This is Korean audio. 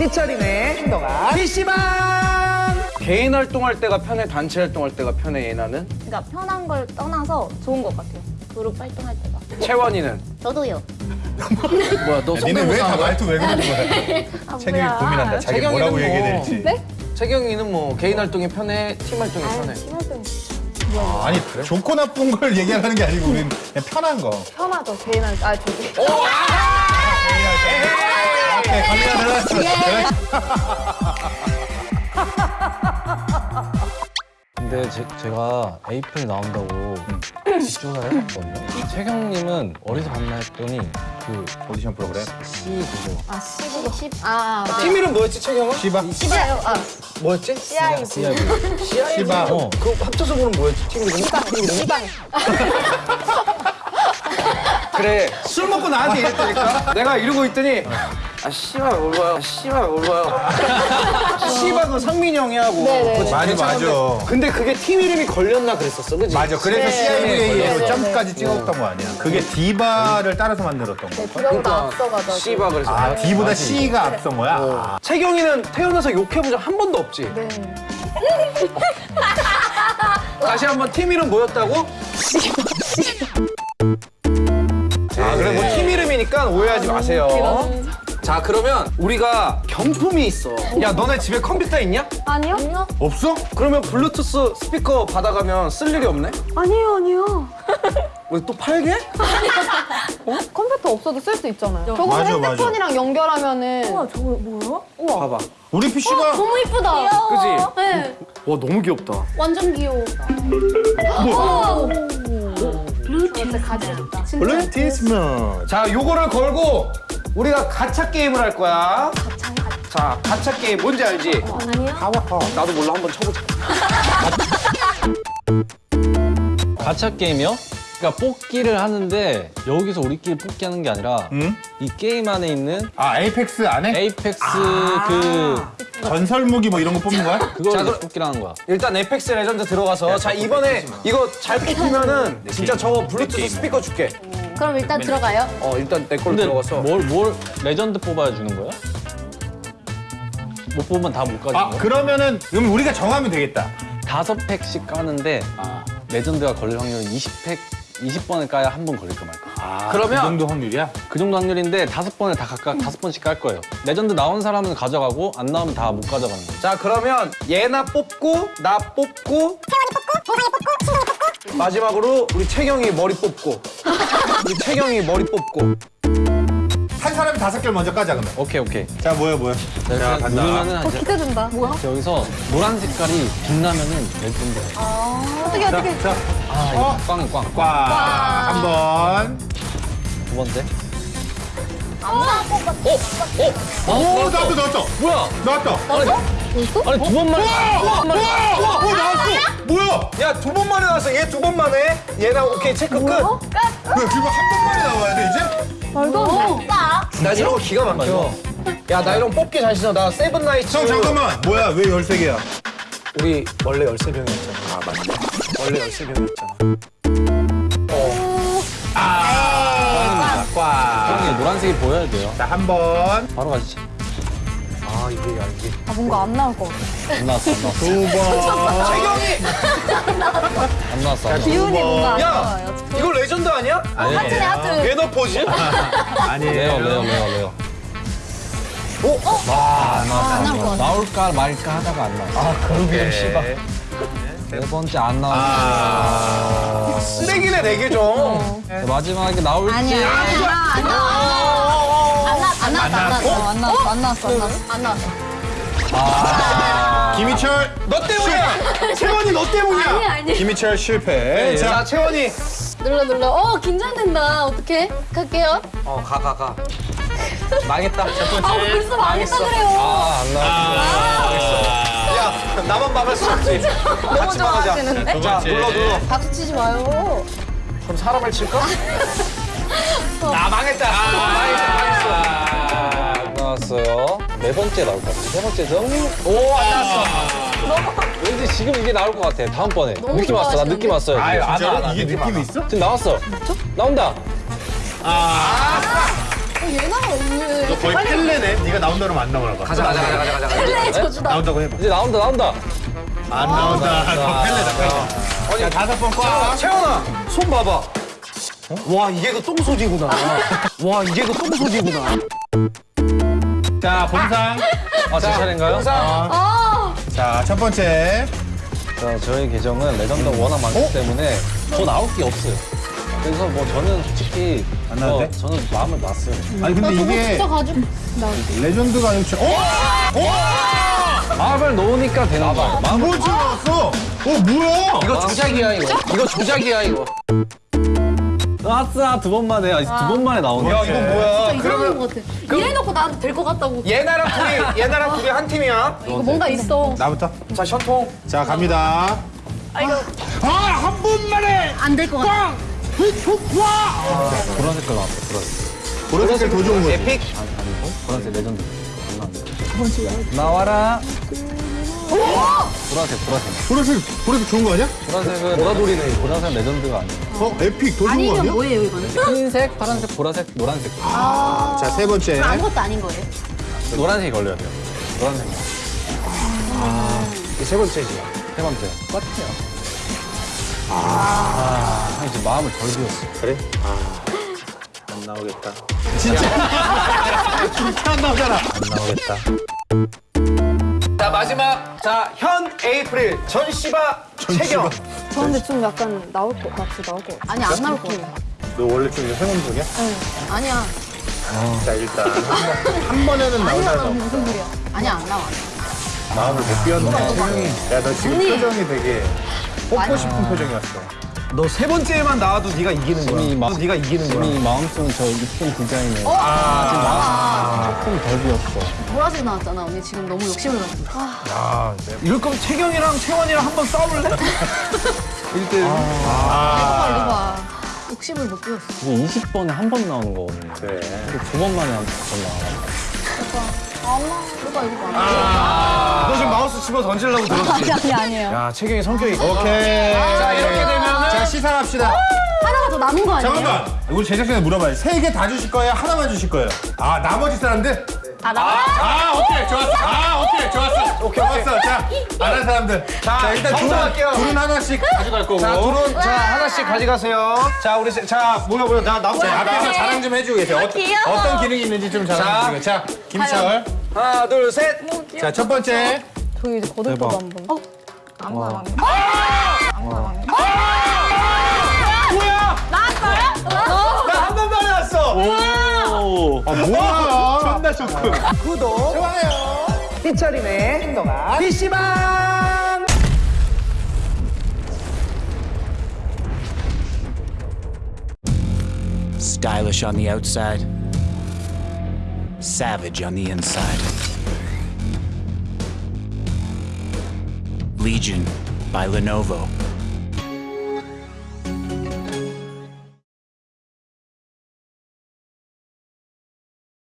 삐처리네 행동아 PC방 개인 활동할 때가 편해 단체 활동할 때가 편해 예나는 그러니까 편한 걸 떠나서 좋은 것 같아요. 그룹 활동할 때가. 채원이는 저도요. 뭐야 너 니는 왜다 성대모사 말투 왜 그러는 거야? 아, 채경이. 고민한다. 자기 뭐라고 뭐. 얘기해야 될지. 네? 채경이는 뭐 개인 활동이 편해 팀 활동이 편해 팀 활동 진짜 아니 좋고 나쁜 걸 얘기하는 게 아니고 우리는 그냥 편한 거. 편하죠. 개인 활동. 아 저기. 오케이 갑 니다 들어갔어. 근데 제, 제가 A편이 나온다고 조사를 해봤거든요. 최경님은 어디서 봤나 했더니 그 오디션 프로그램. C 그거 아 19, 10. 아. 팀 이름 뭐였지 채경은? 시바. 시바요. 아 뭐였지? CIB. CIB. 시바 어. 그 합쳐서 보면 뭐였지 팀 이름? 시방. 시방. 그래 술 먹고 나한테 이랬다니까 내가 이러고 있더니 아 씨발 뭘 봐요 아, 씨발 뭘 봐요 씨발은 상민이 형이 하고 네네. 그치, 맞아, 괜찮은데. 맞아. 근데 그게 팀 이름이 걸렸나 그랬었어 그지? 맞아. 그래서 네. CIVA로 네. 점까지 찍었던 거 아니야? 그게 디바를 따라서 만들었던 거. 디바보다 앞서가지고. 씨바 그래서 아, D보다 C가 앞선 거야? 아, 채경이는 태어나서 욕해본 적 한 번도 없지? 네. 다시 한번 팀 이름 뭐였다고? 아 그래 뭐 팀 이름이니까 오해하지 마세요 자 그러면 우리가 경품이 있어 야 너네 집에 컴퓨터 있냐? 아니요? 아니요? 없어? 그러면 블루투스 스피커 받아가면 쓸 일이 없네? 아니요, 아니요. 우리 또 팔게? 컴퓨터 없어도 쓸 수 있잖아요. 저거 맞아, 맞아. 핸드폰이랑 연결하면은. 우와, 저거 뭐야? 봐봐 우리 PC가 너무 이쁘다. 그지? 네, 와 너무 귀엽다 완전 귀여워. 뭐? 블루투스 가지고 싶다. 블루티스먼. 자 요거를 걸고 우리가 가차 게임을 할 거야 자 가차 게임 뭔지 알지? 아니요? 나도 몰라 한번 쳐보자 가챠 게임이요? 그러니까 뽑기를 하는데 여기서 우리끼리 뽑기 하는 게 아니라 응? 이 게임 안에 있는 아, Apex 안에? Apex 그 전설 무기 뭐 이런 거 뽑는 거야? 그걸 자, 그- 하는 거야. 일단 Apex Legend 들어가서 자 이번에 이거 잘 뽑히면은 진짜 저거 블루투스 스피커 줄게 그럼 일단 들어가요. 어 일단 내 걸로 근데 들어가서 뭘, 뭘 레전드 뽑아야 주는 거야? 못 뽑으면 다 못 가지는 아, 거야? 그러면은 그럼 우리가 정하면 되겠다. 다섯 팩씩 까는데 레전드가 걸릴 확률은 20팩 20번을 까야 한 번 걸릴까 말까. 아, 그러면- 그 정도 확률이야? 그 정도 확률인데 다섯 번을 다 각각 다섯 번씩 깔 거예요. 레전드 나온 사람은 가져가고 안 나오면 다 못 가져가는 거예요. 자 그러면 예나 뽑고 나 뽑고 마지막으로 우리 채경이 머리 뽑고 우리 채경이 머리 뽑고 한 사람이 다섯 개를 먼저 까자 그러면. 오케이 오케이. 자, 뭐야, 뭐야. 자, 간다. 이제 기대된다. 뭐야? 여기서 노란 색깔이 빛나면은 레전드. 어떻게, 어떻게. 자, 아 이거 꽝이 꽝. 꽝. 한 번. 두 번째. 오, 나왔다, 나왔다. 뭐야? 나왔다. 아니 두 번만. 와, 와, 나왔어. 뭐야? 야 두 번 만에 나왔어 얘 두 번 만에 예나 오케이 체크 끝왜 지금 한 번만에 나와야 돼, 이제? 말도 안 돼. 나 이런 거 기가 막혀 야 나 이런 거 뽑기 자신 있어 나 Seven Knights 형, 잠깐만. 뭐야, 왜 13개야? 우리 원래 13병이었잖아 아 맞네 원래 13병이었잖아 아, 꽝. 형이 노란색이 보여야 돼요. 자, 한 번. 바로 가시지. 아 이게 야 이게 아, 뭔가 안 나올 것 같아. 안 나왔어 안 나왔어. 두 번. 채경이 안 나왔어 안 나왔어. 기운이 뭔가 안야 나와요. 이거 레전드 아니야? 아니, 하트네, 하트. 매너 포즈? 아니에요. rare rare rare rare. 오? 안 나왔어 안안 나올 것. 같아. 나올까 말까 하다가 안 나왔어. 아 그러게 씨발 네 번째 안 나왔어. 아. 쓰레기네 네개 좀. 네, 마지막에 나올지. 아니야, 아니야. 안 나왔어. 안 나왔어. 안 나왔어. 안 나왔어. 안 나왔어. 안 나왔어. 안 나왔어. 아. 김희철. 너 때문이야. 채원이 너 때문이야. 아니, 아니. 김희철 실패. 자 자, 채원이. 눌러, 눌러. 어, 긴장된다. 어떡해? 갈게요. 어 가 가 가. 망했다. 첫 번째. 아, 벌써 망했다 그래요. 아안 나왔어. 야 나만 막을 수 없지. 너무 같이 막아자. 좋아하시는데? 자 눌러 눌러. 박수 치지 마요. 그럼 사람을 칠까? 나 망했다. 망했어 망했어. 안 나왔어요. 네 번째 나올 것 같아. 세 번째죠? 오 안 나왔어. 왠지 지금 이게 나올 것 같아. 다음번에. 너무 느낌 왔어. 나? 느낌 왔어요. 아유, 안? 와, 이게 느낌 느낌이 안 와. 있어? 지금 나왔어. 나온다. 어, 얘나 왜? 너 거의 펠레네. 네가 나온다 그러면 안 나오나 봐. 가자 가자 가자 가자 가자. 펠레의 저주다. 나온다고 해봐. 이제 나온다 나온다. 안 나온다. 너 펠레다. 펠레. 자 다섯 번 꽉. 채원아 손 봐봐. 와 이게 그 똥소지구나. 와 이게 그 똥소지구나. 자 본상. 아 제 차례인가요? 아, 자첫 번째. 자 저희 계정은 레전드가 워낙 많기 어? 때문에 더 나올 게 없어요. 그래서 뭐 저는 솔직히 안 나와도 뭐 돼? 저는 마음을 놨어요. 아니 근데 이게 진짜 가지고. 나 레전드가 아니고 진짜- 어? 마음을 놓으니까 되는 거예요. 마음을 뭐 찍었어? 어 뭐야? 이거 조작이야 이거. 이거 조작이야 이거. 아싸 두 번만에 아니, 두 번만에 나오네. 야 이거 뭐야? 진짜 이상한 것 같아. 이래놓고 나한테 될 것 같다고. 예나랑 둘이 예나랑 둘이 한 팀이야. 이거 뭔가 있어. 나부터. 자 션통. 자 갑니다. 아한 번만에. 안 될 것 같아. 보라 색깔 나왔어. 보라색. 보라색 더 좋은 거지. epic. 아니고 보라색 레전드. 나왔네. 나와라. 보라색 보라색. 보라색 보라색 좋은 거 아니야? 보라색은 보라돌이네. 보라색 레전드가 아니에요. 어 epic 더 좋은 아니 거 이건 아니야? 뭐예요 이거는? 흰색, 파란색, 보라색, 노란색. 자세 번째. 아무것도 아닌 거예요. 노란색이 걸려야 돼요. 노란색. 이게 세 번째지. 세 번째. 똑같아요. 아, 이제 마음을 덜 비웠어. 그래? 안 나오겠다. 진짜. 진짜 안 나오잖아. 안 나오겠다. 자 마지막 자현 에이프릴 전시바 채경. 저 근데 좀 약간 나올 것 같이 나올 것 같아. 아니 안 나올 것 같아. 너 원래 좀 행운적이야? 아니야. 자 일단 한, 번, 한 번에는 나오잖아. 무슨 소리야? 아니야 안 나와. 마음을 못 비웠네. 야너 지금 표정이 되게 뽑고 싶은 표정이었어. 너 세 번째만 나와도 네가 이기는 이미 마, 너 네가 이기는 거야. 이미 마음속은 저 이쁜 디자인에 아직 마음 조금 덜 비웠어. 보라색 나왔잖아. 언니 지금 너무 욕심을 냈어. 아, 이럴 거면 채경이랑 채원이랑 한번 싸울래? 1대1. 이거 봐 이거 봐. 욕심을 못 피웠어. 이게 20번에 한 번 나오는 거거든요. 그래. 근데 두 번 만에 한 번 나와. 이거 봐 이거 봐. 너 지금 마우스 집어 던지려고 들었지? 아니 아니 아니에요. 야 채경이 성격이 오케이. 자 이렇게 되면은 자 시상합시다. 하나가 더 남은 거 아니에요? 잠깐만. 우리 제작진에 물어봐요. 세 개 다 주실 거예요? 하나만 주실 거예요? 아 나머지 사람들? 아 나. 아 오케이 좋았어. 아 오케이 좋았어. 오케이. 좋았어. 자 안 한 사람들. 자, 일단 둘은. 둘은 하나씩 가져갈 거고. 자 둘은 자 하나씩 가져가세요. 자 우리 세- 자 모여 모여 나 자, 앞에서 자랑 좀 해주고 계세요. 어떤, 귀여워. 어떤 기능이 있는지 좀 자랑 해주세요. 자 김철. 하나 둘 셋. 자 첫 번째. 저기 이제 거들 대박. 거도 한 번. 나 한 번만에 왔어. 아 뭐야? 존나 좋군. 구독 좋아요. 희철이네 신동아 PC방. Stylish on the outside, savage on the inside. Legion by Lenovo.